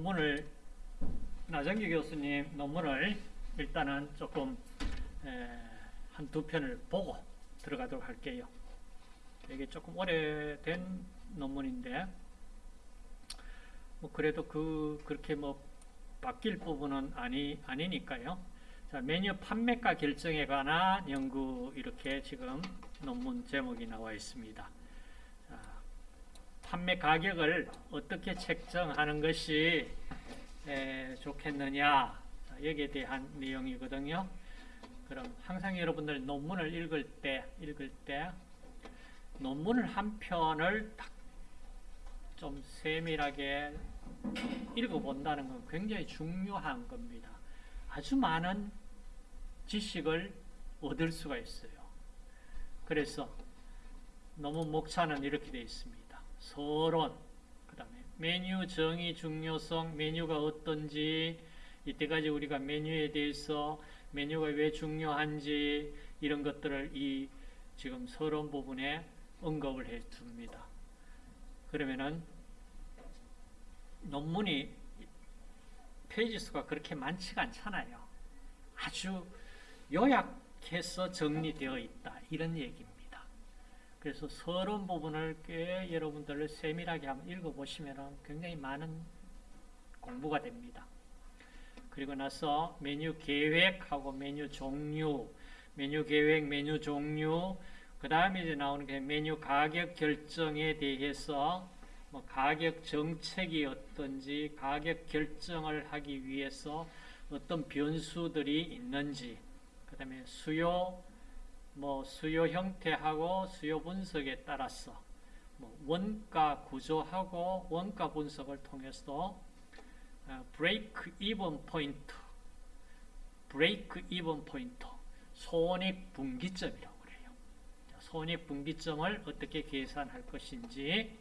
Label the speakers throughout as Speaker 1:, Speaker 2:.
Speaker 1: 논문을 나정기 교수님 논문을 일단은 조금 한 두 편을 보고 들어가도록 할게요. 이게 조금 오래된 논문인데 뭐 그래도 그 그렇게 뭐 바뀔 부분은 아니 아니니까요. 자, 메뉴 판매가 결정에 관한 연구 이렇게 지금 논문 제목이 나와 있습니다. 자, 판매 가격을 어떻게 책정하는 것이 에, 좋겠느냐 자, 여기에 대한 내용이거든요. 그럼 항상 여러분들 논문을 읽을 때 읽을 때 논문을 한 편을 딱좀 세밀하게 읽어본다는 건 굉장히 중요한 겁니다. 아주 많은 지식을 얻을 수가 있어요. 그래서 논문 목차는 이렇게 되어 있습니다. 서론, 그 다음에 메뉴 정의 중요성, 메뉴가 어떤지, 이때까지 우리가 메뉴에 대해서 메뉴가 왜 중요한지 이런 것들을 이 지금 서론 부분에 언급을 해 줍니다. 그러면은 논문이 페이지 수가 그렇게 많지가 않잖아요. 아주 요약해서 정리되어 있다. 이런 얘기입니다. 그래서 서론 부분을 꽤 여러분들 세밀하게 한번 읽어보시면 굉장히 많은 공부가 됩니다. 그리고 나서 메뉴 계획하고 메뉴 종류, 메뉴 계획, 메뉴 종류, 그 다음에 이제 나오는 게 메뉴 가격 결정에 대해서 뭐 가격 정책이 어떤지, 가격 결정을 하기 위해서 어떤 변수들이 있는지, 그 다음에 수요, 뭐 수요 형태하고 수요 분석에 따라서 뭐 원가 구조하고 원가 분석을 통해서 break even point, break even point, 손익 분기점이라고 그래요. 손익 분기점을 어떻게 계산할 것인지,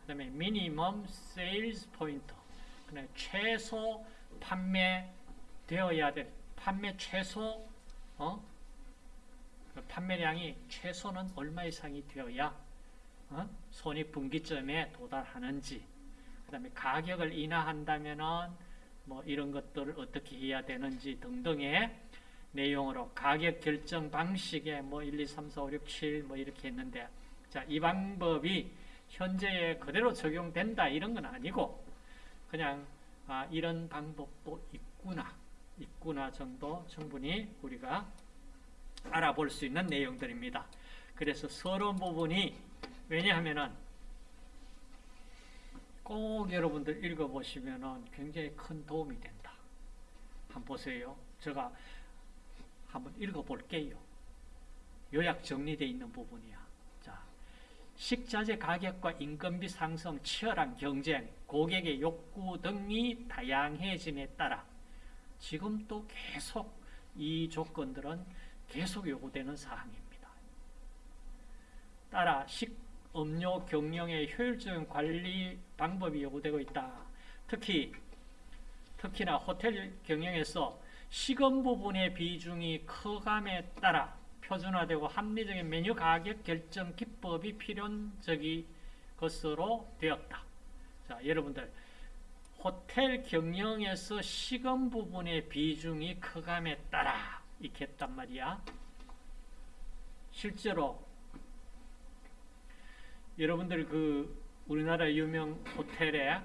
Speaker 1: 그 다음에 minimum sales point, 그다음에 최소 판매 되어야 될 판매 최소 어? 판매량이 최소는 얼마 이상이 되어야 어? 손익 분기점에 도달하는지 그 다음에 가격을 인하한다면 은 뭐 이런 것들을 어떻게 해야 되는지 등등의 내용으로 가격 결정 방식에 뭐 1, 2, 3, 4, 5, 6, 7 뭐 이렇게 했는데 자, 이 방법이 현재에 그대로 적용된다 이런 건 아니고 그냥 아, 이런 방법도 있구나 있구나 정도 충분히 우리가 알아볼 수 있는 내용들입니다. 그래서 서론 부분이 왜냐하면은 꼭 여러분들 읽어보시면 굉장히 큰 도움이 된다. 한번 보세요. 제가 한번 읽어볼게요. 요약 정리되어 있는 부분이야. 자, 식자재 가격과 인건비 상승, 치열한 경쟁, 고객의 욕구 등이 다양해짐에 따라 지금 또 계속 이 조건들은 계속 요구되는 사항입니다. 따라 식음료 경영의 효율적인 관리 방법이 요구되고 있다. 특히 특히나 호텔 경영에서 식음 부분의 비중이 커감에 따라 표준화되고 합리적인 메뉴 가격 결정 기법이 필연적인 것으로 되었다. 자, 여러분들 호텔 경영에서 식음 부분의 비중이 커감에 따라 이렇게 했단 말이야. 실제로 여러분들 그 우리나라 유명 호텔에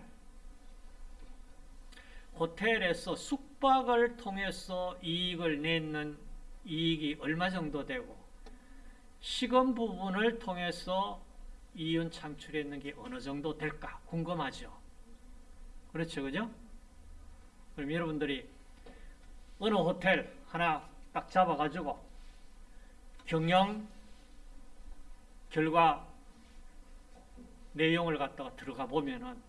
Speaker 1: 호텔에서 숙박을 통해서 이익을 내는 이익이 얼마 정도 되고 식음 부분을 통해서 이윤 창출했는 게 어느 정도 될까 궁금하죠. 그렇죠, 그죠? 그럼 여러분들이 어느 호텔 하나 딱 잡아가지고 경영 결과 내용을 갖다가 들어가 보면은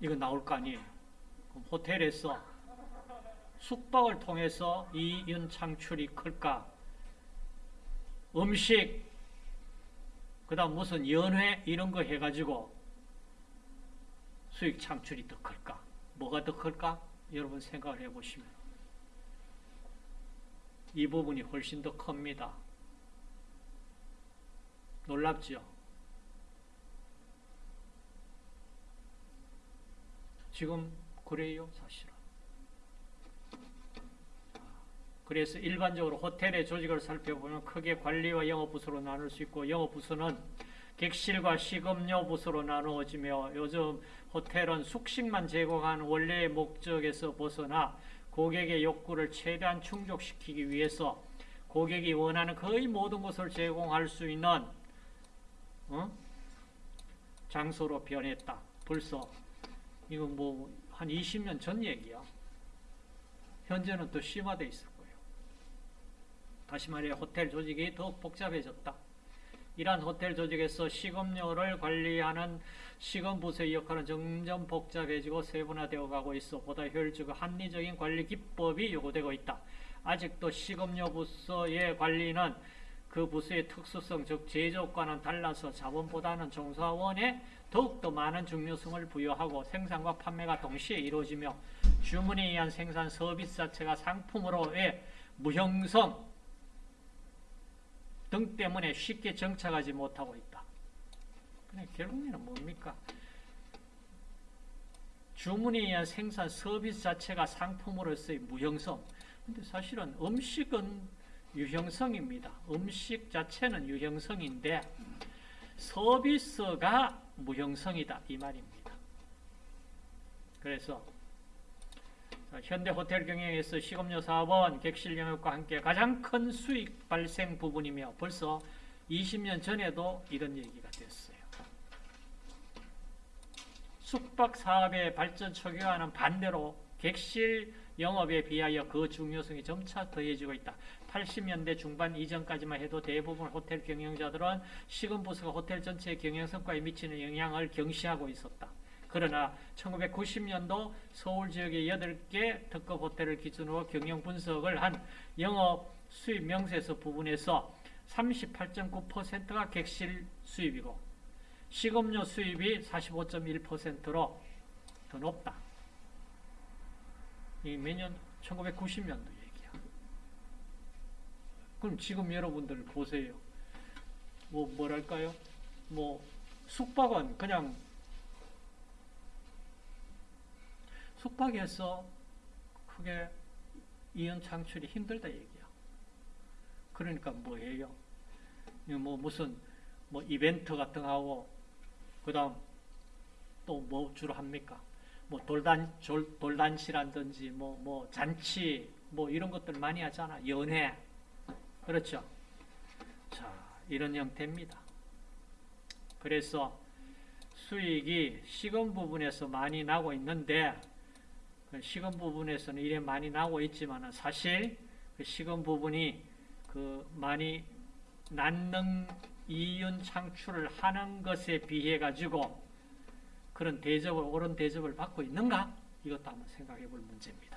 Speaker 1: 이거 나올 거 아니에요. 호텔에서 숙박을 통해서 이윤 창출이 클까? 음식, 그 다음 무슨 연회 이런 거 해가지고 수익 창출이 더 클까? 뭐가 더 클까? 여러분 생각을 해보시면 이 부분이 훨씬 더 큽니다. 놀랍죠? 지금 그래요, 사실은. 그래서 일반적으로 호텔의 조직을 살펴보면 크게 관리와 영업부서로 나눌 수 있고 영업부서는 객실과 식음료 부서로 나누어지며 요즘 호텔은 숙식만 제공하는 원래의 목적에서 벗어나 고객의 욕구를 최대한 충족시키기 위해서 고객이 원하는 거의 모든 것을 제공할 수 있는 어? 장소로 변했다. 벌써 이건 뭐 한 20년 전 얘기야. 현재는 더 심화돼 있을 거예요. 다시 말해 호텔 조직이 더욱 복잡해졌다. 이러한 호텔 조직에서 식음료를 관리하는 식음부서의 역할은 점점 복잡해지고 세분화되어 가고 있어 보다 효율적이고 합리적인 관리 기법이 요구되고 있다. 아직도 식음료 부서의 관리는 그 부서의 특수성, 즉 제조과는 달라서 자본보다는 종사원에 더욱더 많은 중요성을 부여하고 생산과 판매가 동시에 이루어지며 주문에 의한 생산 서비스 자체가 상품으로의 무형성 등 때문에 쉽게 정착하지 못하고 있다. 결국에는 뭡니까? 주문에 의한 생산 서비스 자체가 상품으로서의 무형성. 근데 사실은 음식은 유형성입니다. 음식 자체는 유형성인데 서비스가 무형성이다 이 말입니다. 그래서 현대 호텔 경영에서 식음료 사업은 객실 영역과 함께 가장 큰 수익 발생 부분이며 벌써 20년 전에도 이런 얘기가 됐어요. 숙박 사업의 발전 초기와는 반대로 객실 영업에 비하여 그 중요성이 점차 더해지고 있다. 80년대 중반 이전까지만 해도 대부분 호텔 경영자들은 식음 부서가 호텔 전체의 경영 성과에 미치는 영향을 경시하고 있었다. 그러나 1990년도 서울 지역의 8개 특급 호텔을 기준으로 경영 분석을 한 영업 수입 명세서 부분에서 38.9%가 객실 수입이고 식음료 수입이 45.1%로 더 높다. 이 매년 1990년도 얘기야. 그럼 지금 여러분들 보세요. 뭐 뭐랄까요? 뭐 숙박은 그냥 숙박에서 크게 이연 창출이 힘들다 얘기야. 그러니까 뭐예요? 뭐 무슨 뭐 이벤트 같은 거 하고 그다음 또 뭐 주로 합니까? 뭐 돌단 돌단시라든지 뭐뭐 뭐 잔치 뭐 이런 것들 많이 하잖아. 연회 그렇죠. 자 이런 형태입니다. 그래서 수익이 시금 부분에서 많이 나고 있는데 그 시금 부분에서는 이래 많이 나고 있지만 사실 그 시금 부분이 그 많이 낳는 이윤 창출을 하는 것에 비해 가지고 그런 대접을 옳은 대접을 받고 있는가? 이것도 한번 생각해 볼 문제입니다.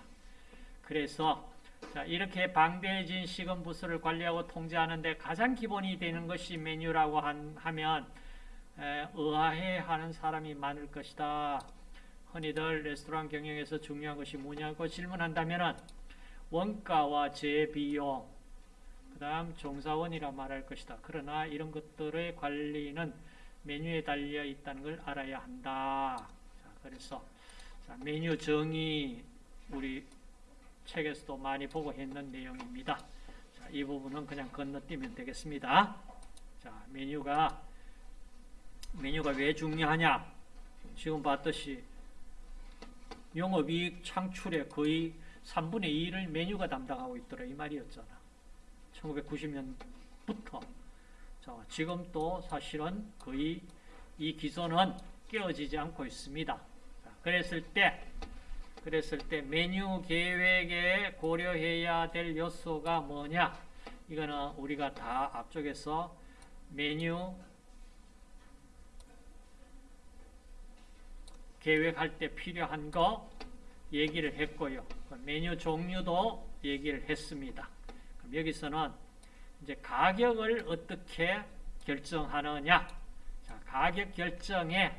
Speaker 1: 그래서 자, 이렇게 방대해진 시금 부서를 관리하고 통제하는데 가장 기본이 되는 것이 메뉴라고 한, 하면 에, 의아해 하는 사람이 많을 것이다. 흔히들 레스토랑 경영에서 중요한 것이 뭐냐고 질문한다면 원가와 재비용 그 다음 종사원이라 말할 것이다. 그러나 이런 것들의 관리는 메뉴에 달려 있다는 걸 알아야 한다. 자, 그래서 자, 메뉴 정의 우리 책에서도 많이 보고 했는 내용입니다. 자, 이 부분은 그냥 건너뛰면 되겠습니다. 자, 메뉴가 메뉴가 왜 중요하냐? 지금 봤듯이 영업이익 창출의 거의 3분의 2를 메뉴가 담당하고 있더라 이 말이었잖아. 1990년부터 자, 지금 또 사실은 거의 이 기소는 깨어지지 않고 있습니다. 자, 그랬을 때 그랬을 때 메뉴 계획에 고려해야 될 요소가 뭐냐? 이거는 우리가 다 앞쪽에서 메뉴 계획할 때 필요한 거 얘기를 했고요. 메뉴 종류도 얘기를 했습니다. 여기서는 이제 가격을 어떻게 결정하느냐. 자, 가격 결정에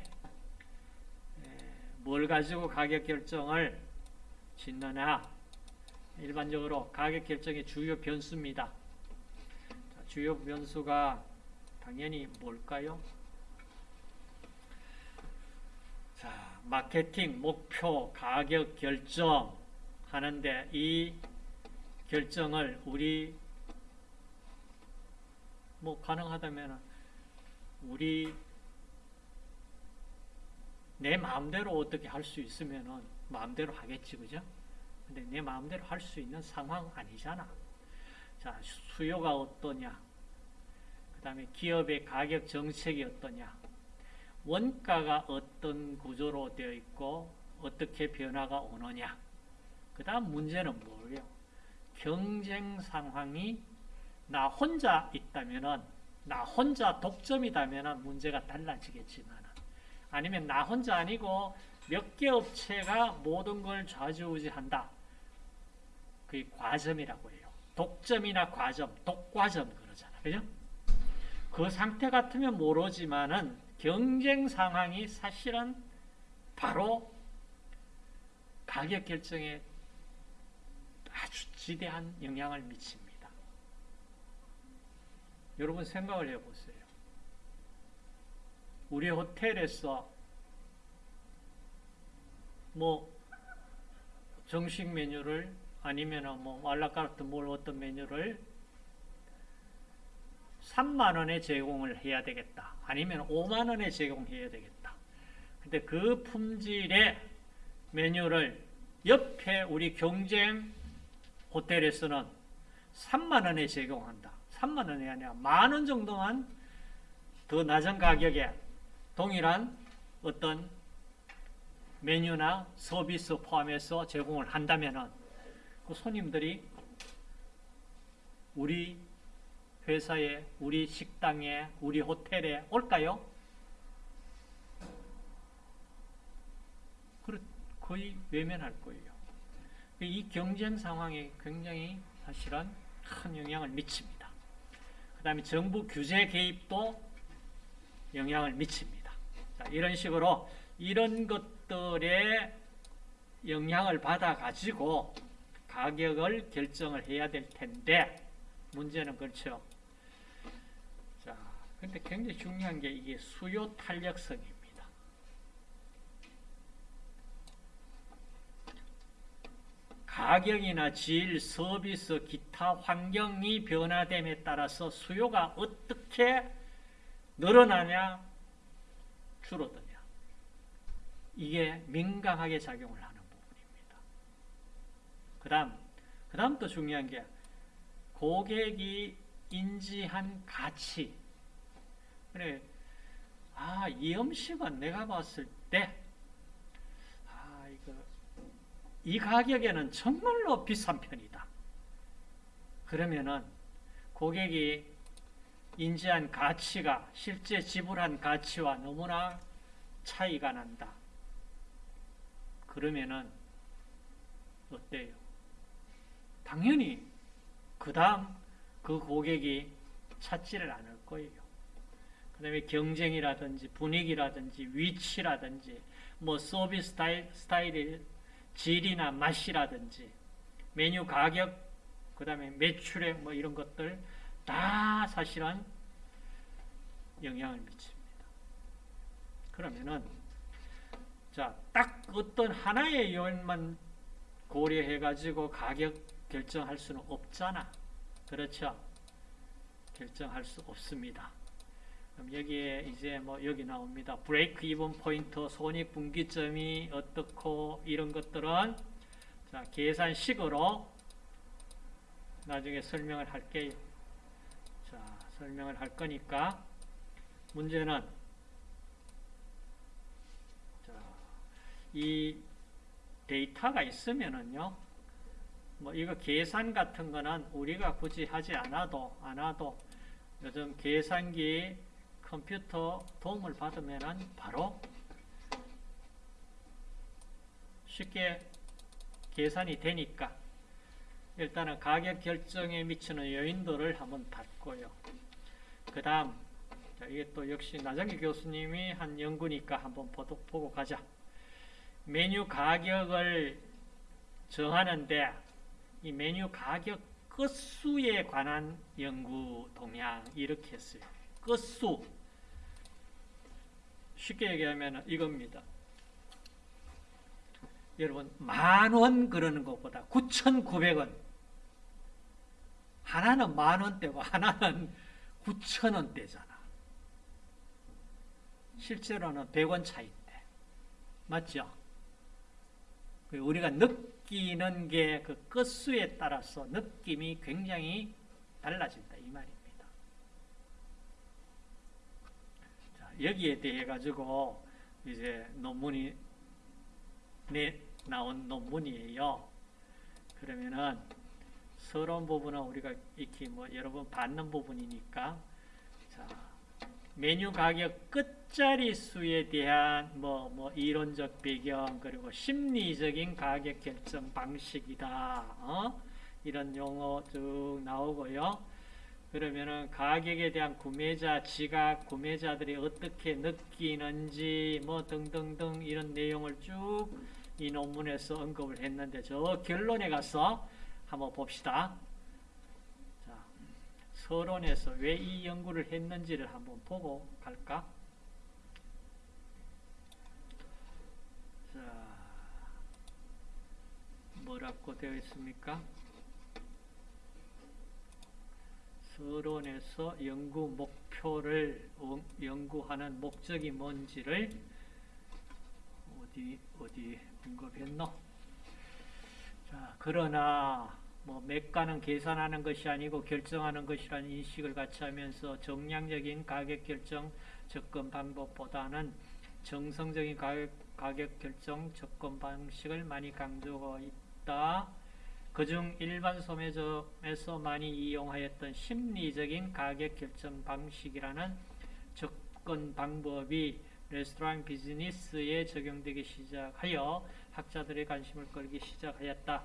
Speaker 1: 뭘 가지고 가격 결정을 짓느냐. 일반적으로 가격 결정의 주요 변수입니다. 자, 주요 변수가 당연히 뭘까요? 자, 마케팅 목표 가격 결정 하는데 이 결정을 우리 뭐 가능하다면 우리 내 마음대로 어떻게 할 수 있으면은 마음대로 하겠지 그죠? 근데 내 마음대로 할 수 있는 상황 아니잖아. 자, 수요가 어떠냐? 그 다음에 기업의 가격 정책이 어떠냐? 원가가 어떤 구조로 되어 있고 어떻게 변화가 오느냐? 그 다음 문제는 뭐예요? 경쟁 상황이 나 혼자 있다면은 나 혼자 독점이다면은 문제가 달라지겠지만 아니면 나 혼자 아니고 몇 개 업체가 모든 걸 좌지우지한다. 그게 과점이라고 해요. 독점이나 과점, 독과점 그러잖아. 그죠? 그 상태 같으면 모르지만은 경쟁 상황이 사실은 바로 가격 결정에 아주 지대한 영향을 미칩니다. 여러분 생각을 해보세요. 우리 호텔에서 뭐 정식 메뉴를 아니면 뭐 알라카르트 뭘 어떤 메뉴를 3만 원에 제공을 해야 되겠다. 아니면 5만 원에 제공해야 되겠다. 근데 그 품질의 메뉴를 옆에 우리 경쟁 호텔에서는 3만 원에 제공한다. 3만 원이 아니라 만 원 정도만 더 낮은 가격에 동일한 어떤 메뉴나 서비스 포함해서 제공을 한다면은 그 손님들이 우리 회사에, 우리 식당에, 우리 호텔에 올까요? 거의 외면할 거예요. 이 경쟁 상황에 굉장히 사실은 큰 영향을 미칩니다. 그 다음에 정부 규제 개입도 영향을 미칩니다. 자, 이런 식으로 이런 것들에 영향을 받아 가지고 가격을 결정을 해야 될 텐데 문제는 그렇죠. 자, 근데 굉장히 중요한 게 이게 수요 탄력성입니다. 가격이나 질, 서비스, 기타 환경이 변화됨에 따라서 수요가 어떻게 늘어나냐, 줄어드냐. 이게 민감하게 작용을 하는 부분입니다. 그 다음, 그 다음 또 중요한 게 고객이 인지한 가치. 그래, 아, 이 음식은 내가 봤을 때, 아, 이거, 이 가격에는 정말로 비싼 편이다. 그러면은 고객이 인지한 가치가 실제 지불한 가치와 너무나 차이가 난다. 그러면은 어때요? 당연히 그 다음 그 고객이 찾지를 않을 거예요. 그 다음에 경쟁이라든지 분위기라든지 위치라든지 뭐 서비스 스타일, 스타일의 질이나 맛이라든지 메뉴 가격 그 다음에 매출액 뭐 이런 것들 다 사실은 영향을 미칩니다. 그러면은 자, 딱 어떤 하나의 요인만 고려해 가지고 가격 결정할 수는 없잖아. 그렇죠? 결정할 수 없습니다. 그럼 여기에 이제 뭐 여기 나옵니다. 브레이크 이븐 포인트, 손익 분기점이 어떻고 이런 것들은 자, 계산식으로 나중에 설명을 할게요. 자, 설명을 할 거니까 문제는 자, 이 데이터가 있으면은요. 뭐 이거 계산 같은 거는 우리가 굳이 하지 않아도 않아도 요즘 계산기 컴퓨터 도움을 받으면 바로 쉽게 계산이 되니까 일단은 가격 결정에 미치는 요인들을 한번 봤고요. 그 다음 이게 또 역시 나정기 교수님이 한 연구니까 한번 보고 가자. 메뉴 가격을 정하는데 이 메뉴 가격 끝수에 관한 연구 동향 이렇게 했어요. 끝수 쉽게 얘기하면 이겁니다. 여러분 만 원 그러는 것보다 9,900원 하나는 만 원대고 하나는 9천 원대잖아. 실제로는 100원 차이인데 맞죠? 그 우리가 느끼는 게 그 끝수에 따라서 느낌이 굉장히 달라진다 이 말입니다. 자, 여기에 대해 가지고 이제 논문이 내 나온 논문이에요. 그러면은 서론 부분은 우리가 익히 뭐 여러 번 받는 부분이니까 자 메뉴 가격 끝자리 수에 대한 뭐, 뭐 이론적 배경 그리고 심리적인 가격 결정 방식이다. 어? 이런 용어 쭉 나오고요. 그러면은 가격에 대한 구매자 지각, 구매자들이 어떻게 느끼는지 뭐 등등등 이런 내용을 쭉 이 논문에서 언급을 했는데 저 결론에 가서 한번 봅시다. 자, 서론에서 왜 이 연구를 했는지를 한번 보고 갈까? 자, 뭐라고 되어 있습니까? 서론에서 연구 목표를 연구하는 목적이 뭔지를 어디 어디 언급했노? 자, 그러나 뭐 매가는 계산하는 것이 아니고 결정하는 것이라는 인식을 같이 하면서 정량적인 가격 결정 접근 방법보다는 정성적인 가격, 가격 결정 접근 방식을 많이 강조하고 있다. 그중 일반 소매점에서 많이 이용하였던 심리적인 가격 결정 방식이라는 접근 방법이 레스토랑 비즈니스에 적용되기 시작하여 학자들의 관심을 끌기 시작하였다.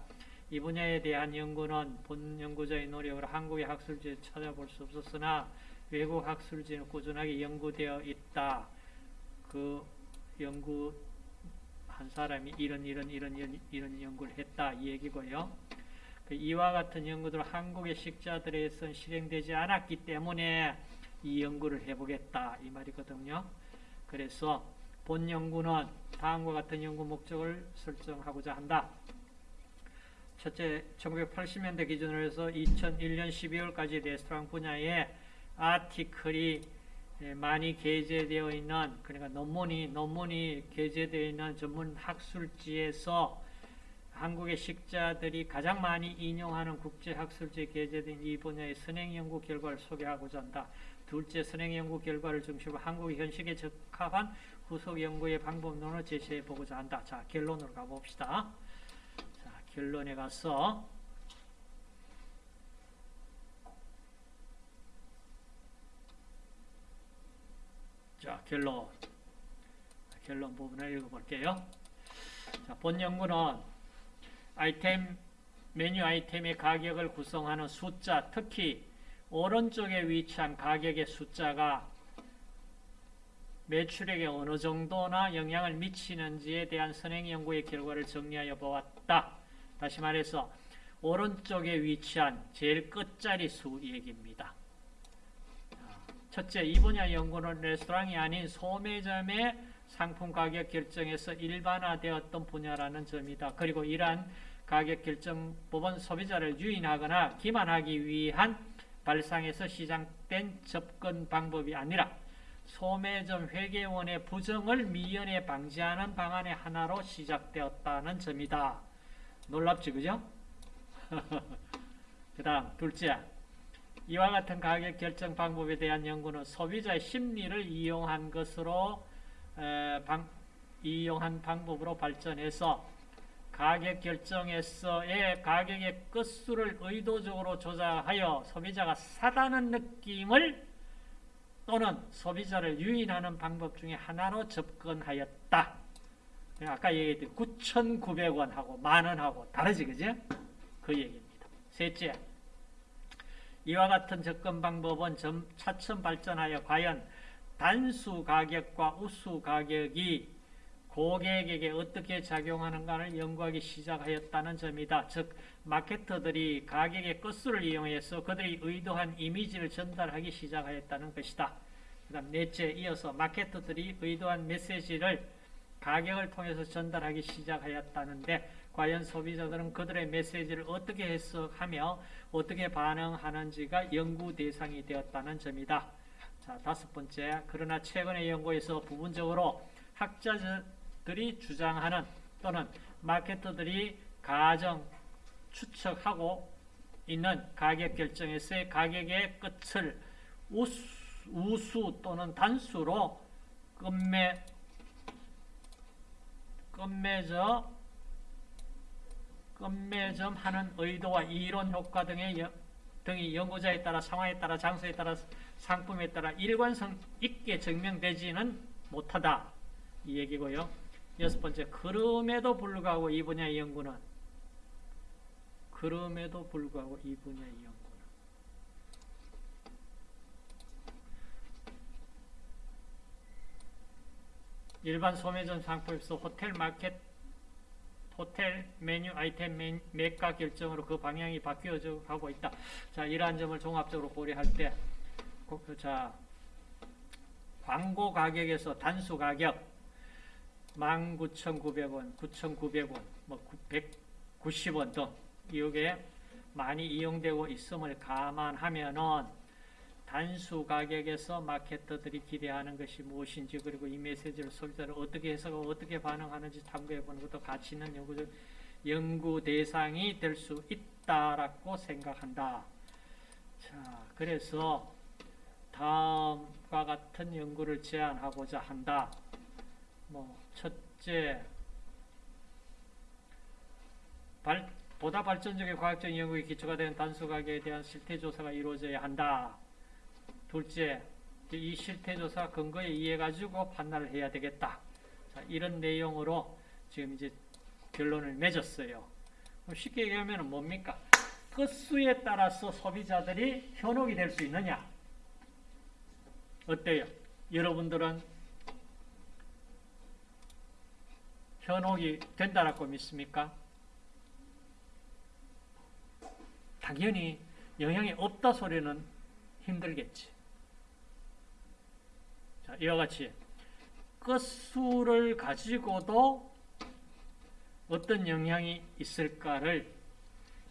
Speaker 1: 이 분야에 대한 연구는 본 연구자의 노력으로 한국의 학술지에 찾아볼 수 없었으나 외국 학술지는 꾸준하게 연구되어 있다. 그 연구 한 사람이 이런 이런 이런 이런, 이런 연구를 했다 이 얘기고요. 그 이와 같은 연구들 한국의 식자들에선 실행되지 않았기 때문에 이 연구를 해보겠다 이 말이거든요. 그래서 본 연구는 다음과 같은 연구 목적을 설정하고자 한다. 첫째, 1980년대 기준으로 해서 2001년 12월까지 레스토랑 분야에 아티클이 많이 게재되어 있는 그러니까 논문이 논문이 게재되어 있는 전문 학술지에서 한국의 식자들이 가장 많이 인용하는 국제 학술지에 게재된 이 분야의 선행 연구 결과를 소개하고자 한다. 둘째, 선행 연구 결과를 중심으로 한국의 현실에 적합한 후속 연구의 방법론을 제시해 보고자 한다. 자, 결론으로 가봅시다. 자, 결론에 가서 자, 결론. 결론 부분을 읽어볼게요. 자, 본 연구는 아이템, 메뉴 아이템의 가격을 구성하는 숫자, 특히 오른쪽에 위치한 가격의 숫자가 매출액에 어느 정도나 영향을 미치는지에 대한 선행 연구의 결과를 정리하여 보았다. 다시 말해서 오른쪽에 위치한 제일 끝자리 수 얘기입니다. 첫째, 이 분야 연구는 레스토랑이 아닌 소매점의 상품 가격 결정에서 일반화되었던 분야라는 점이다. 그리고 이러한 가격 결정법은 소비자를 유인하거나 기만하기 위한 발상에서 시작된 접근 방법이 아니라 소매점 회계원의 부정을 미연에 방지하는 방안의 하나로 시작되었다는 점이다. 놀랍지, 그죠? 그 다음, 둘째. 이와 같은 가격 결정 방법에 대한 연구는 소비자의 심리를 이용한 것으로 에, 방, 이용한 방법으로 발전해서 가격 결정에서의 가격의 끝수를 의도적으로 조작하여 소비자가 사다는 느낌을 또는 소비자를 유인하는 방법 중에 하나로 접근하였다. 아까 얘기했듯이 9,900원하고 만원하고 다르지, 그죠? 그 얘기입니다. 셋째, 이와 같은 접근 방법은 점, 차츰 발전하여 과연 단수 가격과 우수 가격이 고객에게 어떻게 작용하는가를 연구하기 시작하였다는 점이다. 즉 마케터들이 가격의 끝수를 이용해서 그들이 의도한 이미지를 전달하기 시작하였다는 것이다. 그 다음 넷째 이어서 마케터들이 의도한 메시지를 가격을 통해서 전달하기 시작하였다는데 과연 소비자들은 그들의 메시지를 어떻게 해석하며 어떻게 반응하는지가 연구 대상이 되었다는 점이다. 자, 다섯 번째. 그러나 최근의 연구에서 부분적으로 학자들이 주장하는 또는 마케터들이 가정 추측하고 있는 가격 결정에서의 가격의 끝을 우수, 우수 또는 단수로 끝매 끝매저 끝매점 하는 의도와 이론 효과 등의 여, 등이 연구자에 따라 상황에 따라 장소에 따라 상품에 따라 일관성 있게 증명되지는 못하다 이 얘기고요. 여섯 번째 그럼에도 불구하고 이 분야의 연구는 그럼에도 불구하고 이 분야의 연구는 일반 소매점 상품에서 호텔 마켓 호텔 메뉴 아이템 메, 매가 결정으로 그 방향이 바뀌어져 가고 있다. 자, 이러한 점을 종합적으로 고려할 때, 자, 광고 가격에서 단수 가격 19,900원, 9,900원, 뭐 190원 등 이게 많이 이용되고 있음을 감안하면은 단수 가격에서 마케터들이 기대하는 것이 무엇인지 그리고 이 메시지를 소비자를 어떻게 해석하고 어떻게 반응하는지 탐구해 보는 것도 가치 있는 연구적 연구 대상이 될 수 있다라고 생각한다. 자, 그래서 다음과 같은 연구를 제안하고자 한다. 뭐 첫째, 발, 보다 발전적인 과학적 연구에 기초가 된 단수 가격에 대한 실태 조사가 이루어져야 한다. 둘째, 이 실태조사 근거에 의해 가지고 판단을 해야 되겠다. 자, 이런 내용으로 지금 이제 결론을 맺었어요. 쉽게 얘기하면 뭡니까? 끝수에 따라서 소비자들이 현혹이 될 수 있느냐? 어때요? 여러분들은 현혹이 된다라고 믿습니까? 당연히 영향이 없다 소리는 힘들겠지. 자, 이와 같이 끝수를 가지고도 어떤 영향이 있을까를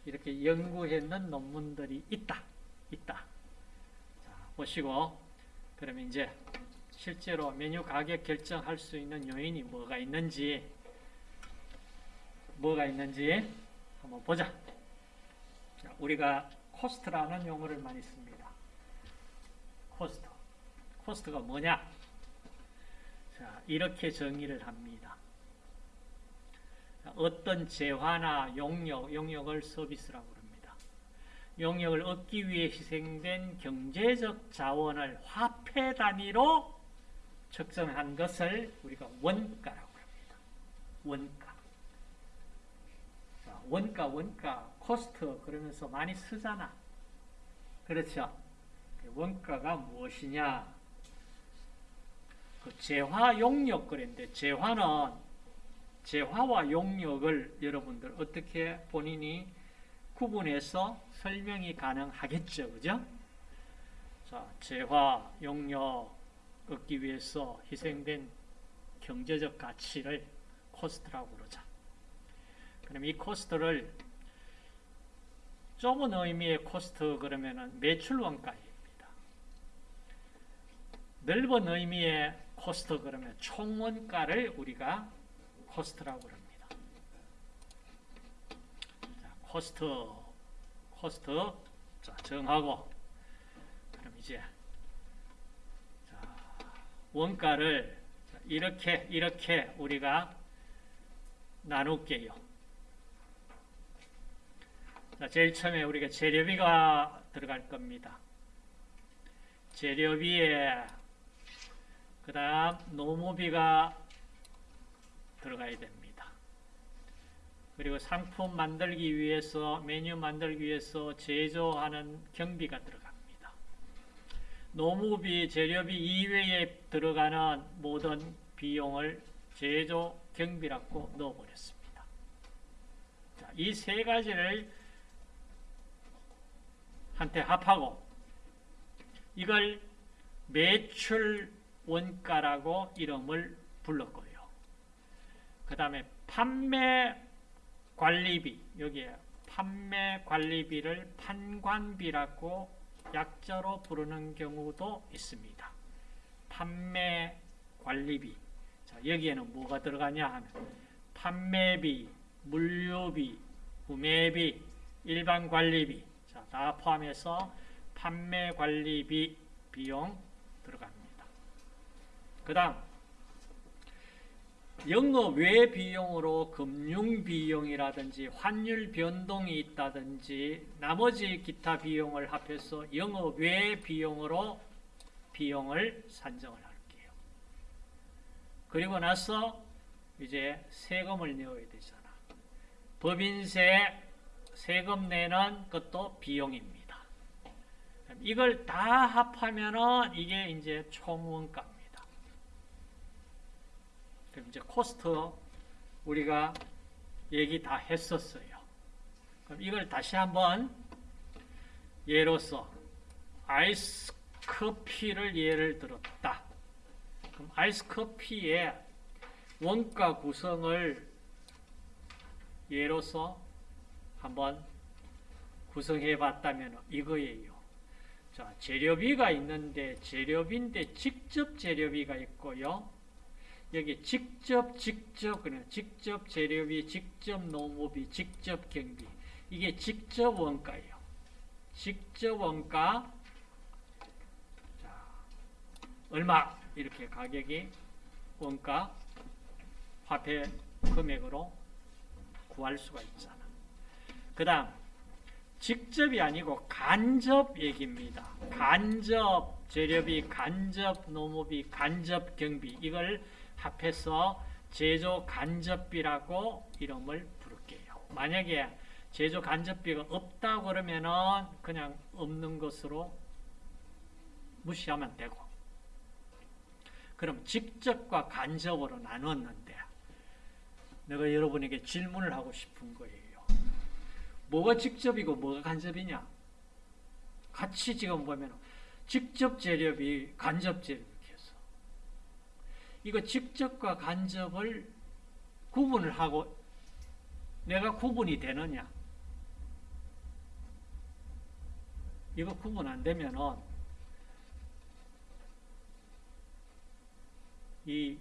Speaker 1: 이렇게 연구했는 논문들이 있다. 있다. 자, 보시고 그러면 이제 실제로 메뉴 가격 결정할 수 있는 요인이 뭐가 있는지 뭐가 있는지 한번 보자. 자, 우리가 코스트라는 용어를 많이 씁니다. 코스트. 코스트가 뭐냐? 자, 이렇게 정의를 합니다. 어떤 재화나 용역, 용역을 서비스라고 합니다. 용역을 얻기 위해 희생된 경제적 자원을 화폐 단위로 측정한 것을 우리가 원가라고 합니다. 원가. 자, 원가, 원가, 코스트 그러면서 많이 쓰잖아. 그렇죠? 원가가 무엇이냐? 그 재화 용역 그랬는데 재화는 재화와 용역을 여러분들 어떻게 본인이 구분해서 설명이 가능하겠죠. 그죠? 자, 재화, 용역 얻기 위해서 희생된 경제적 가치를 코스트라고 그러자. 그럼 이 코스트를 좁은 의미의 코스트 그러면은 매출 원가입니다. 넓은 의미의 코스트 그러면 총원가를 우리가 코스트라고 합니다. 자, 코스트, 코스트, 자, 정하고, 그럼 이제, 자, 원가를 이렇게, 이렇게 우리가 나눌게요. 자, 제일 처음에 우리가 재료비가 들어갈 겁니다. 재료비에 그 다음 노무비가 들어가야 됩니다. 그리고 상품 만들기 위해서 메뉴 만들기 위해서 제조하는 경비가 들어갑니다. 노무비, 재료비 이외에 들어가는 모든 비용을 제조 경비라고 넣어버렸습니다. 이 세 가지를 한테 합하고 이걸 매출 원가라고 이름을 불렀고요. 그 다음에 판매 관리비 여기에 판매 관리비를 판관비라고 약자로 부르는 경우도 있습니다. 판매 관리비 자, 여기에는 뭐가 들어가냐 하면 판매비, 물류비, 구매비, 일반 관리비 자, 다 포함해서 판매 관리비 비용 들어갑니다. 그 다음 영업 외 비용으로 금융 비용이라든지 환율 변동이 있다든지 나머지 기타 비용을 합해서 영업 외 비용으로 비용을 산정을 할게요. 그리고 나서 이제 세금을 내어야 되잖아. 법인세 세금 내는 것도 비용입니다. 이걸 다 합하면은 이게 이제 총원가입니다. 그럼 이제 코스트 우리가 얘기 다 했었어요. 그럼 이걸 다시 한번 예로서 아이스 커피를 예를 들었다. 그럼 아이스 커피의 원가 구성을 예로서 한번 구성해 봤다면 이거예요. 자, 재료비가 있는데 재료비인데 직접 재료비가 있고요. 여기 직접 직접 그냥 직접 재료비, 직접 노무비, 직접 경비. 이게 직접 원가예요. 직접 원가 자, 얼마 이렇게 가격이 원가 화폐 금액으로 구할 수가 있잖아. 그 다음 직접이 아니고 간접 얘기입니다. 간접 재료비, 간접 노무비, 간접 경비 이걸 합해서 제조 간접비라고 이름을 부를게요. 만약에 제조 간접비가 없다 그러면은 그냥 없는 것으로 무시하면 되고 그럼 직접과 간접으로 나눴는데 내가 여러분에게 질문을 하고 싶은 거예요. 뭐가 직접이고 뭐가 간접이냐? 같이 지금 보면 직접 재료비, 간접 재료비 이거 직접과 간접을 구분을 하고 내가 구분이 되느냐? 이거 구분 안 되면은 이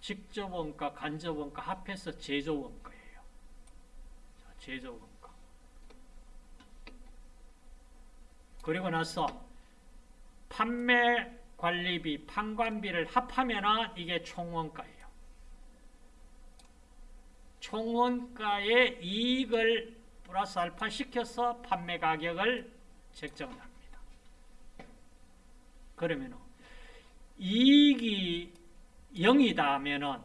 Speaker 1: 직접 원가, 간접 원가 합해서 제조 원가예요. 제조 원가. 그리고 나서 판매 관리비, 판관비를 합하면 이게 총원가예요. 총원가의 이익을 플러스 알파 시켜서 판매 가격을 책정을 합니다. 그러면 이익이 0이다 하면은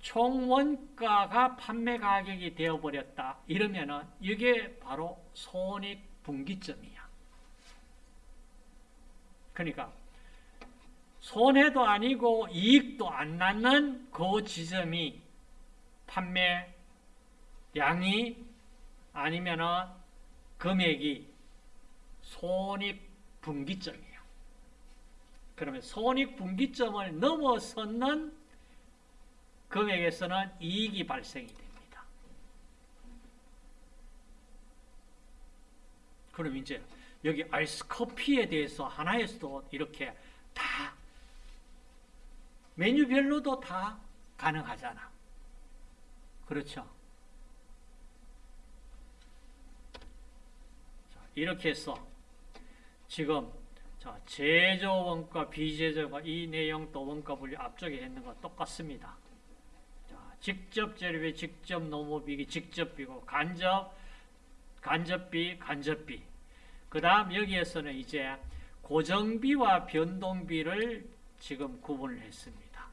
Speaker 1: 총원가가 판매 가격이 되어버렸다. 이러면은 이게 바로 손익 분기점이야. 그러니까 손해도 아니고 이익도 안 나는 그 지점이 판매량이 아니면은 금액이 손익 분기점이야. 그러면 손익 분기점을 넘어서는 금액에서는 이익이 발생이 됩니다. 그럼 이제 여기 아이스 커피에 대해서 하나에서도 이렇게 다 메뉴별로도 다 가능하잖아. 그렇죠? 이렇게 해서 지금 자, 제조 원가, 비제조 원가 이 내용도 원가 분류 앞쪽에 있는 거 똑같습니다. 자, 직접 재료비, 직접 노무비기, 직접비고 간접, 간접비, 간접비. 그 다음 여기에서는 이제 고정비와 변동비를 지금 구분을 했습니다.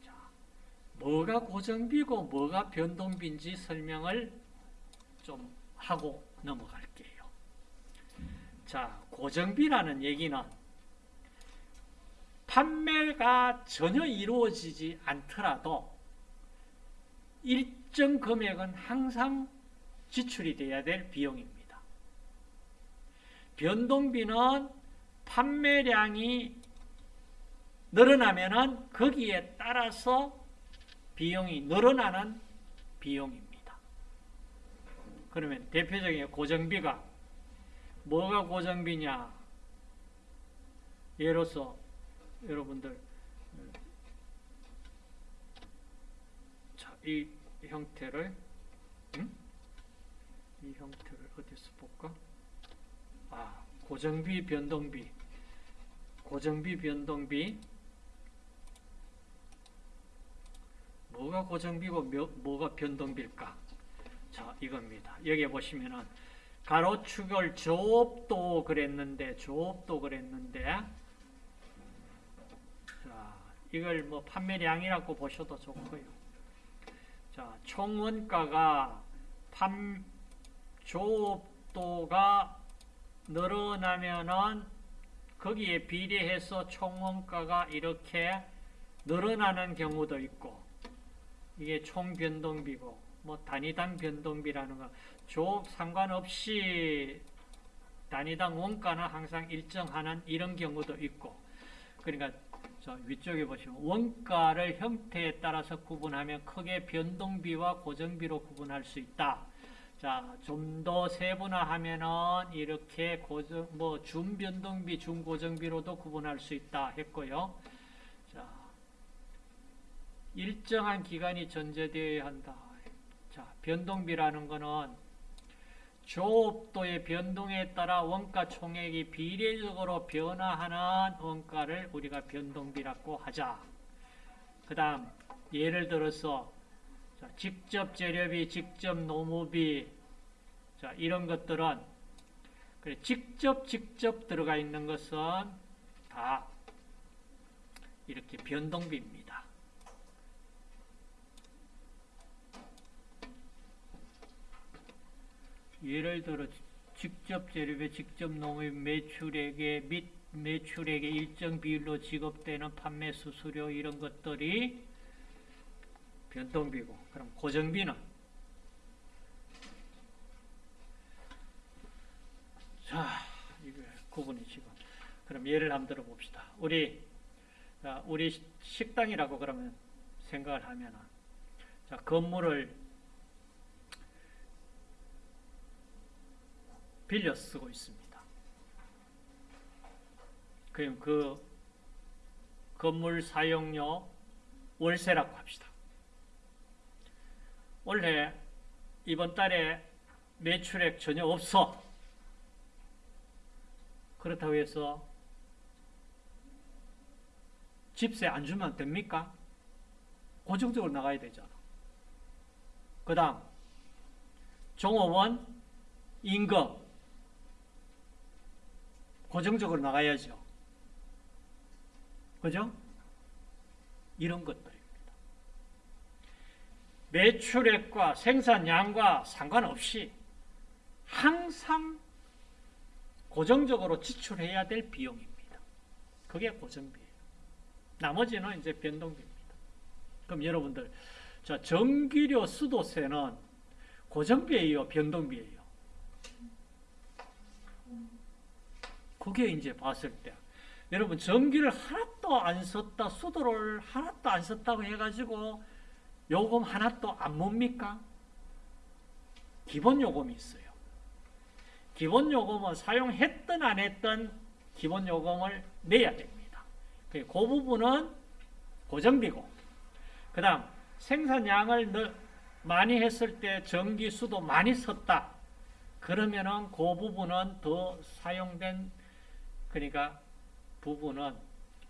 Speaker 1: 자, 뭐가 고정비고 뭐가 변동비인지 설명을 좀 하고 넘어갈게요. 자, 고정비라는 얘기는 판매가 전혀 이루어지지 않더라도 일정 금액은 항상 지출이 돼야 될 비용입니다. 변동비는 판매량이 늘어나면은 거기에 따라서 비용이 늘어나는 비용입니다. 그러면 대표적인 고정비가 뭐가 고정비냐? 예로서 여러분들 자, 이 형태를 음? 이 형태를 어디서 고정비 변동비 고정비 변동비 뭐가 고정비고 몇- 뭐가 변동비일까? 자, 이겁니다. 여기 보시면은 가로축을 조업도 그랬는데 조업도 그랬는데 자, 이걸 뭐 판매량이라고 보셔도 좋고요. 자, 총원가가 판 조업도가 늘어나면은 거기에 비례해서 총원가가 이렇게 늘어나는 경우도 있고 이게 총 변동비고 뭐 단위당 변동비라는 거 조업 상관없이 단위당 원가는 항상 일정하는 이런 경우도 있고 그러니까 저 위쪽에 보시면 원가를 형태에 따라서 구분하면 크게 변동비와 고정비로 구분할 수 있다. 자, 좀 더 세분화하면은 이렇게 고정 뭐 준변동비, 준고정비로도 구분할 수 있다 했고요. 자, 일정한 기간이 전제되어야 한다. 자, 변동비라는 거는 조업도의 변동에 따라 원가 총액이 비례적으로 변화하는 원가를 우리가 변동비라고 하자. 그 다음, 예를 들어서, 자, 직접 재료비, 직접 노무비, 자, 이런 것들은, 그래, 직접, 직접 들어가 있는 것은 다 이렇게 변동비입니다. 예를 들어 직접 재료비, 직접 농업 매출액의 및 매출액의 일정 비율로 지급되는 판매 수수료 이런 것들이 변동비고 그럼 고정비는 자 이거 구분이 지금 그럼 예를 한번 들어봅시다. 우리 자, 우리 시- 식당이라고 그러면 생각을 하면은 자 건물을 빌려 쓰고 있습니다. 그럼 그 건물 사용료 월세라고 합시다. 올해 이번 달에 매출액 전혀 없어. 그렇다고 해서 집세 안 주면 됩니까? 고정적으로 나가야 되잖아. 그 다음 종업원 임금 고정적으로 나가야죠. 그죠? 이런 것들입니다. 매출액과 생산량과 상관없이 항상 고정적으로 지출해야 될 비용입니다. 그게 고정비예요. 나머지는 이제 변동비입니다. 그럼 여러분들, 자, 전기료 수도세는 고정비예요, 변동비예요? 그게 이제 봤을 때 여러분 전기를 하나도 안 썼다 수도를 하나도 안 썼다고 해가지고 요금 하나도 안 뭡니까? 기본 요금이 있어요. 기본 요금은 사용했든 안 했든 기본 요금을 내야 됩니다. 그 부분은 고정비고 그 다음 생산량을 너- 많이 했을 때 전기 수도 많이 썼다. 그러면은 그 부분은 더 사용된 그러니까 부분은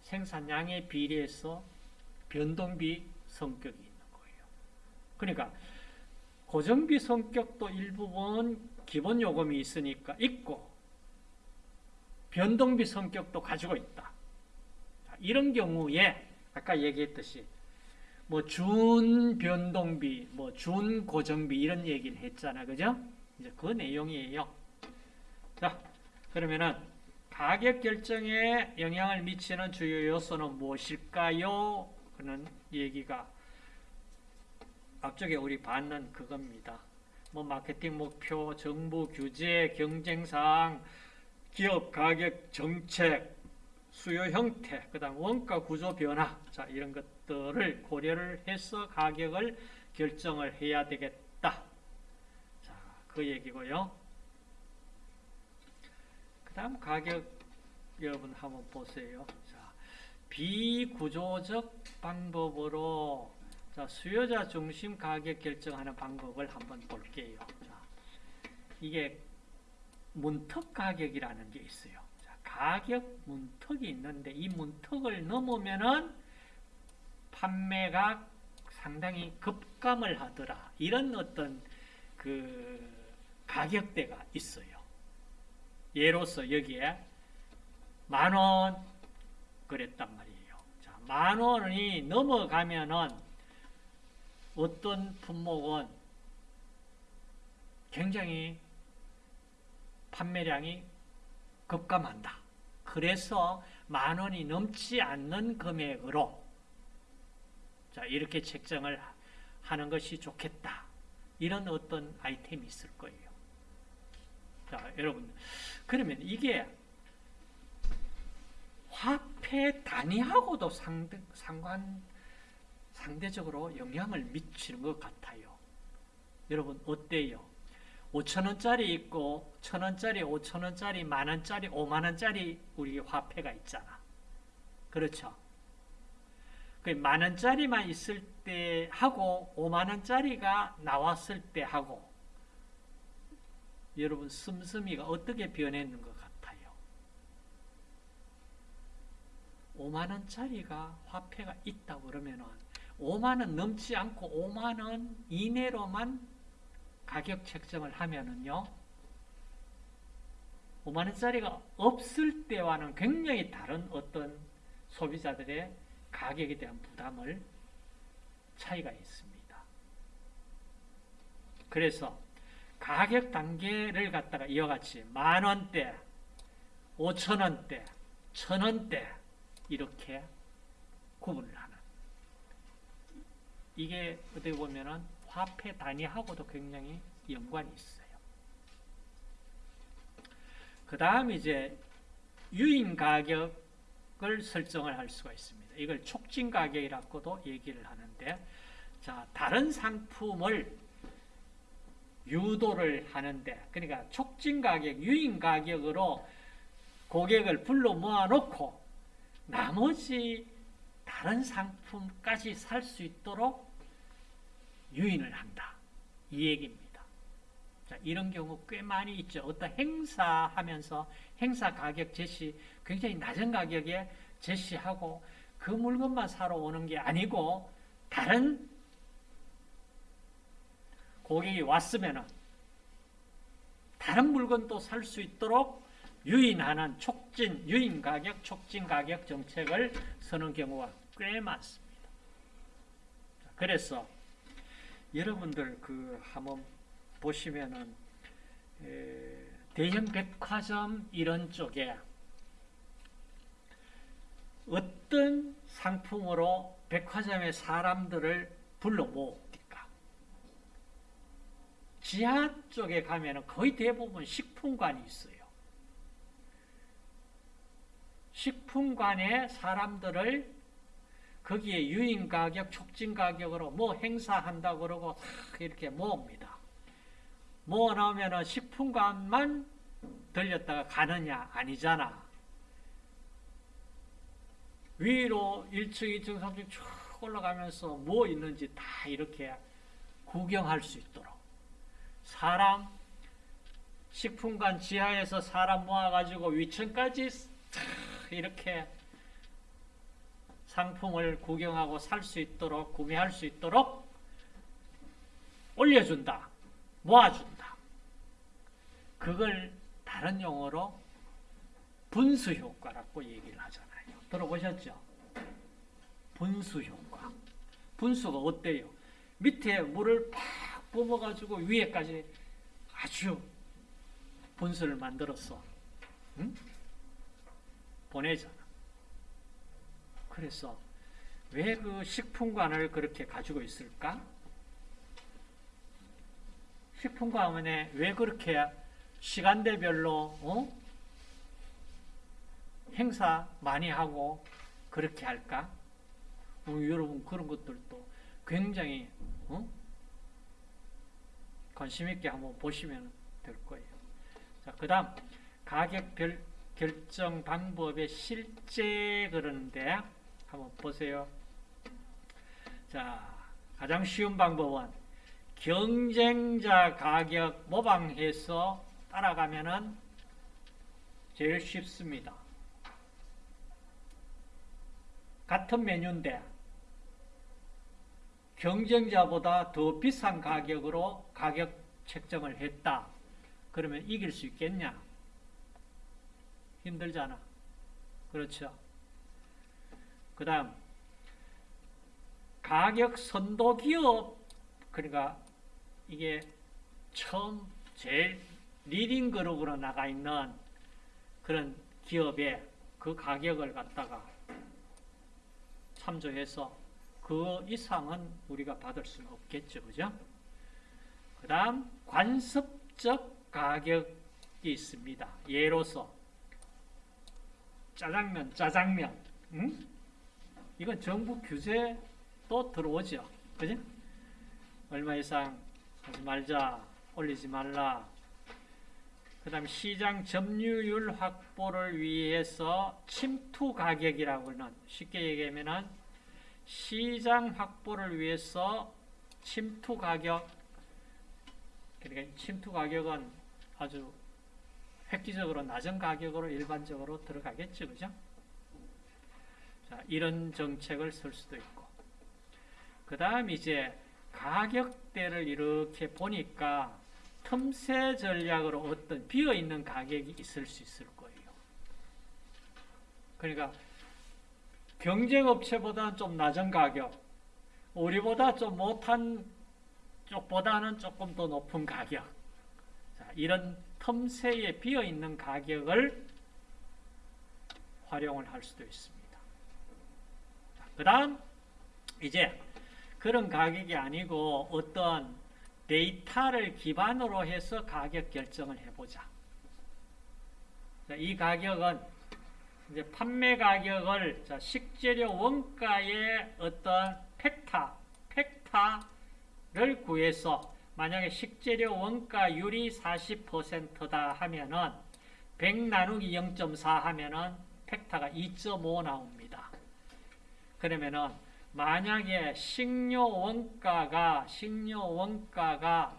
Speaker 1: 생산량에 비례해서 변동비 성격이. 그러니까 고정비 성격도 일부분 기본 요금이 있으니까 있고 변동비 성격도 가지고 있다. 자, 이런 경우에 아까 얘기했듯이 뭐 준변동비, 뭐 준고정비 이런 얘기를 했잖아. 그죠? 이제 그 내용이에요. 자, 그러면은 가격 결정에 영향을 미치는 주요 요소는 무엇일까요? 그는 얘기가 앞쪽에 우리 봤는 그겁니다. 뭐 마케팅 목표, 정부 규제, 경쟁사항, 기업 가격 정책 수요 형태, 그 다음 원가 구조 변화, 자 이런 것들을 고려를 해서 가격을 결정을 해야 되겠다. 자, 그 얘기고요. 그 다음 가격 여러분 한번 보세요. 자, 비구조적 방법으로 자, 수요자 중심 가격 결정하는 방법을 한번 볼게요. 자, 이게 문턱 가격이라는 게 있어요. 자, 가격 문턱이 있는데 이 문턱을 넘으면은 판매가 상당히 급감을 하더라. 이런 어떤 그 가격대가 있어요. 예로서 여기에 만원 그랬단 말이에요. 자, 만 원이 넘어가면은 어떤 품목은 굉장히 판매량이 급감한다. 그래서 만 원이 넘지 않는 금액으로 자, 이렇게 책정을 하는 것이 좋겠다. 이런 어떤 아이템이 있을 거예요. 자, 여러분. 그러면 이게 화폐 단위하고도 상대, 상관, 상대적으로 영향을 미치는 것 같아요. 여러분, 어때요? 5천원짜리 있고, 천원짜리, 5천원짜리, 만원짜리, 5만원짜리 우리 화폐가 있잖아. 그렇죠? 그 만원짜리만 있을 때 하고, 5만원짜리가 나왔을 때 하고, 여러분, 씀씀이가 어떻게 변했는 것 같아요? 5만원짜리가 화폐가 있다고 그러면은, 5만원 넘지 않고 5만원 이내로만 가격 책정을 하면은요, 5만원짜리가 없을 때와는 굉장히 다른 어떤 소비자들의 가격에 대한 부담을 차이가 있습니다. 그래서 가격 단계를 갖다가 이와 같이 만원대, 오천원대, 천원대 이렇게 구분을 하는 이게 어떻게 보면은 화폐 단위하고도 굉장히 연관이 있어요. 그 다음 이제 유인 가격을 설정을 할 수가 있습니다. 이걸 촉진 가격이라고도 얘기를 하는데, 자, 다른 상품을 유도를 하는데, 그러니까 촉진 가격, 유인 가격으로 고객을 불러 모아놓고, 나머지 다른 상품까지 살 수 있도록 유인을 한다. 이 얘기입니다. 자, 이런 경우 꽤 많이 있죠. 어떤 행사하면서 행사 가격 제시 굉장히 낮은 가격에 제시하고 그 물건만 사러 오는 게 아니고 다른 고객이 왔으면 다른 물건도 살 수 있도록 유인하는 촉진, 유인 가격, 촉진 가격 정책을 서는 경우가 꽤 많습니다. 그래서 여러분들 그 한번 보시면은 대형 백화점 이런 쪽에 어떤 상품으로 백화점의 사람들을 불러 모읍니까? 지하 쪽에 가면은 거의 대부분 식품관이 있어요. 식품관에 사람들을 거기에 유인 가격, 촉진 가격으로 뭐 행사한다 그러고 이렇게 모읍니다. 모아 나오면은 식품관만 들렸다가 가느냐? 아니잖아. 위로 1층, 2층, 3층 쭉 올라가면서 뭐 있는지 다 이렇게 구경할 수 있도록. 사람, 식품관 지하에서 사람 모아가지고 위층까지 이렇게 상품을 구경하고 살 수 있도록 구매할 수 있도록 올려준다. 모아준다. 그걸 다른 용어로 분수 효과라고 얘기를 하잖아요. 들어보셨죠? 분수 효과. 분수가 어때요? 밑에 물을 팍 뽑아가지고 위에까지 아주 분수를 만들었어. 응? 보내잖아. 그래서 왜 그 식품관을 그렇게 가지고 있을까? 식품관에 왜 그렇게 시간대별로 어? 행사 많이 하고 그렇게 할까? 어, 여러분 그런 것들도 굉장히 어? 관심 있게 한번 보시면 될 거예요. 자, 그 다음 가격 별, 결정 방법의 실제 그러는데 한번 보세요. 자, 가장 쉬운 방법은 경쟁자 가격 모방해서 따라가면은 제일 쉽습니다. 같은 메뉴인데 경쟁자보다 더 비싼 가격으로 가격 책정을 했다. 그러면 이길 수 있겠냐? 힘들잖아. 그렇죠. 그 다음, 가격 선도 기업, 그러니까 이게 처음 제일 leading group으로 나가 있는 그런 기업의 그 가격을 갖다가 참조해서 그 이상은 우리가 받을 수는 없겠죠. 그죠? 그 다음, 관습적 가격이 있습니다. 예로서, 짜장면, 짜장면. 응? 이건 정부 규제도 들어오죠. 그죠? 얼마 이상 하지 말자, 올리지 말라. 그 다음 시장 점유율 확보를 위해서 침투 가격이라고는 쉽게 얘기하면은 시장 확보를 위해서 침투 가격 그러니까 침투 가격은 아주 획기적으로 낮은 가격으로 일반적으로 들어가겠죠. 그죠? 자, 이런 정책을 쓸 수도 있고. 그 다음 이제 가격대를 이렇게 보니까 틈새 전략으로 어떤 비어있는 가격이 있을 수 있을 거예요. 그러니까 경쟁업체보다는 좀 낮은 가격, 우리보다 좀 못한 쪽보다는 조금 더 높은 가격. 자, 이런 틈새에 비어 있는 가격을 활용을 할 수도 있습니다. 그 다음, 이제 그런 가격이 아니고 어떤 데이터를 기반으로 해서 가격 결정을 해보자. 자, 이 가격은 이제 판매 가격을 자, 식재료 원가의 어떤 팩타, 팩타를 구해서 만약에 식재료 원가율이 40%다 하면은 100 나누기 0.4 하면은 팩타가 2.5 나옵니다. 그러면은 만약에 식료 원가가 식료 원가가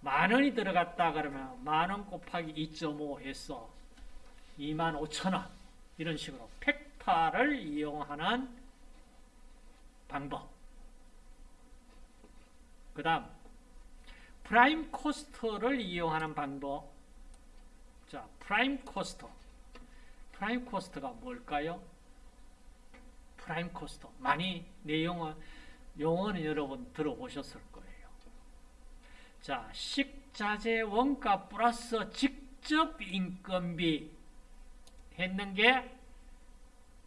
Speaker 1: 만 원이 들어갔다 그러면 만 원 곱하기 2.5 해서 2만 5천 원 이런 식으로 팩타를 이용하는 방법. 그 다음 prime cost를 이용하는 방법. 자, prime cost. prime cost가 뭘까요? prime cost. 많이 내용은 용어는 여러분 들어보셨을 거예요. 자, 식자재 원가 플러스 직접 인건비 했는 게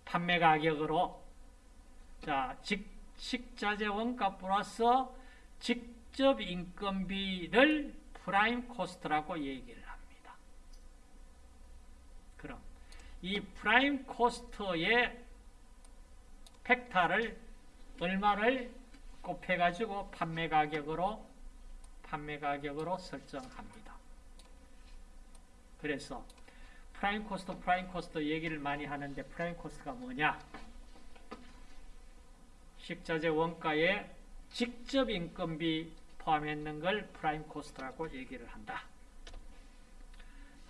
Speaker 1: 판매 가격으로 자, 직, 식자재 원가 플러스 직접 인건비를 prime cost라고 얘기를 합니다. 그럼 이 prime cost의 factor를 얼마를 곱해가지고 판매 가격으로 판매 가격으로 설정합니다. 그래서 prime cost, prime cost 얘기를 많이 하는데 prime cost가 뭐냐? 식자재 원가에 직접 인건비 포함했는 걸 prime cost라고 얘기를 한다.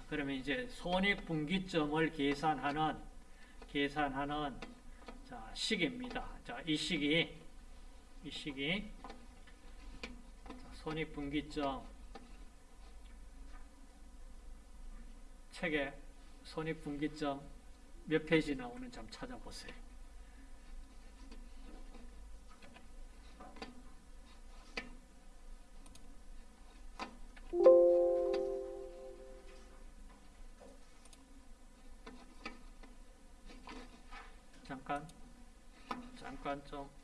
Speaker 1: 그러면 이제 손익분기점을 계산하는 계산하는 자, 식입니다. 자, 이 식이 이 식이 손익분기점 책에 손익분기점 몇 페이지 나오는지 좀 찾아보세요. 잠깐 잠깐 좀